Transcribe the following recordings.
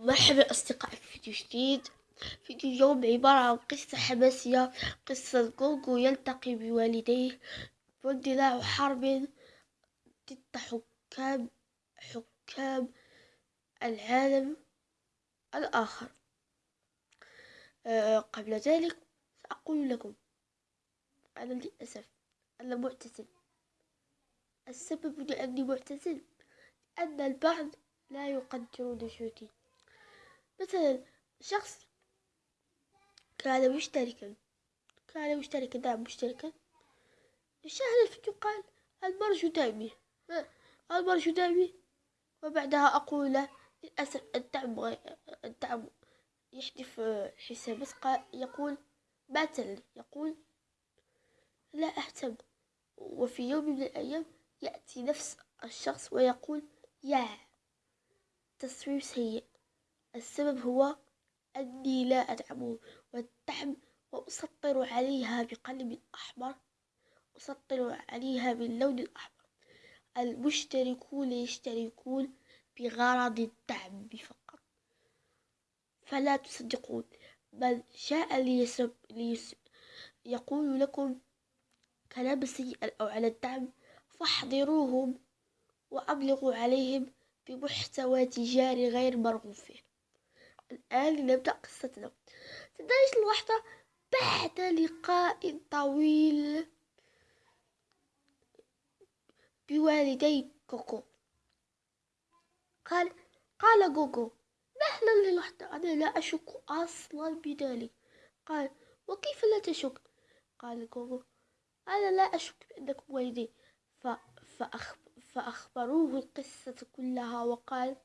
مرحبا أصدقائي في فيديو جديد. فيديو اليوم عبارة عن قصة حماسية قصة جوجو يلتقي بوالديه. واندلاع حرب ضد حكام حكام العالم الآخر. أه قبل ذلك سأقول لكم أنا للأسف أنا معتزل. السبب لأني معتزل أن البعض لا يقدرون جهدي مثلا شخص كان مشتركا كان مشتركا نعم مشتركا. شاهد الفيديو قال المرج دعمي المرج دعمي وبعدها أقول له للأسف الدعم الدعم يحذف الحساب بس يقول باتل يقول لا أهتم. وفي يوم من الأيام يأتي نفس الشخص ويقول يا تصوير سيء. السبب هو أني لا أدعم والدعم وأسطر عليها بقلم أحمر أسطر عليها باللون الأحمر. المشتركون يشتركون بغرض الدعم فقط. فلا تصدقون بل شاء ليسب ليس يقول لكم كلام سيء أو على الدعم فاحضروهم وأبلغوا عليهم بمحتوى تجاري غير مرغوب فيه. الآن نبدأ قصتنا. تدرج الوحدة بعد لقاء طويل بوالدي كوكو. قال قال جوجو مهلا للوحدة أنا لا أشك أصلا بذلك. قال وكيف لا تشك؟ قال جوجو أنا لا أشك بأنكم والدي. فأخبروه القصة كلها وقال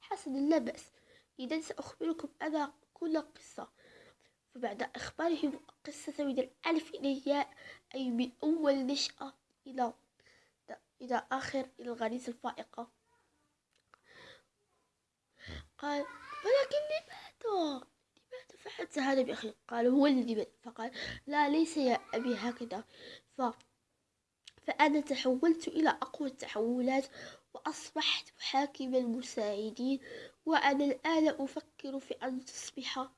حسنا لا بأس. إذا سأخبركم أنا كل قصة. فبعد إخبارهم القصة من الألف إلى الياء أي من أول نشأة إلى إلى آخر الغريزة الفائقة. قال ولكن لماذا لماذا فعلت هذا بأخي؟ قال هو الذي فقال لا ليس يا أبي هكذا. ف فأنا تحولت إلى أقوى التحولات وأصبحت محاكم المساعدين وأنا الآن أفكر في أن تصبح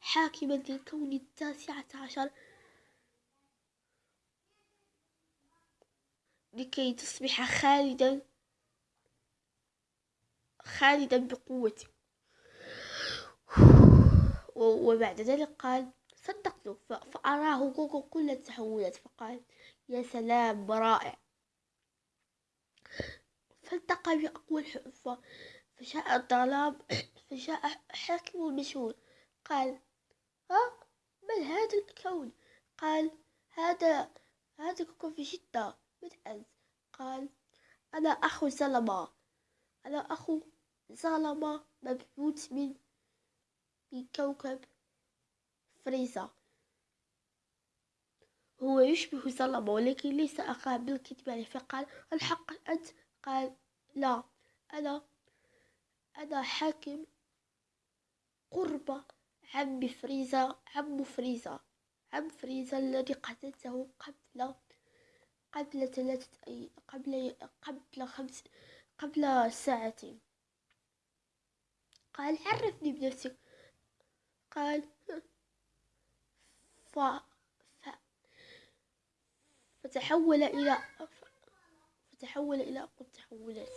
حاكما للكون التاسعة عشر. لكي تصبح خالدا خالدا بقوتي. وبعد ذلك قال صدقته فأراه جوجو كل التحولات. فقال يا سلام رائع. فالتقى بأقوى الحفة فجاء الظلام فجاء حاكم المشهور. قال ها من هذا الكون قال هذا هذا كوكب في جدة من أنت قال أنا أخو زلمة. أنا أخو زلمة مبعوث من من كوكب فريزا هو يشبه ظلمة ولكن ليس أخاه بالكذب عليه فقال الحق أنت قال لا أنا أنا حاكم قرب عم فريزا عم فريزا عم فريزا الذي قتلته قبل قبل ثلاثة أي قبل قبل خمس قبل ساعتين قال عرفني بنفسك. قال ف... ف... فتحول إلى فتحول إلى أقوى التحولات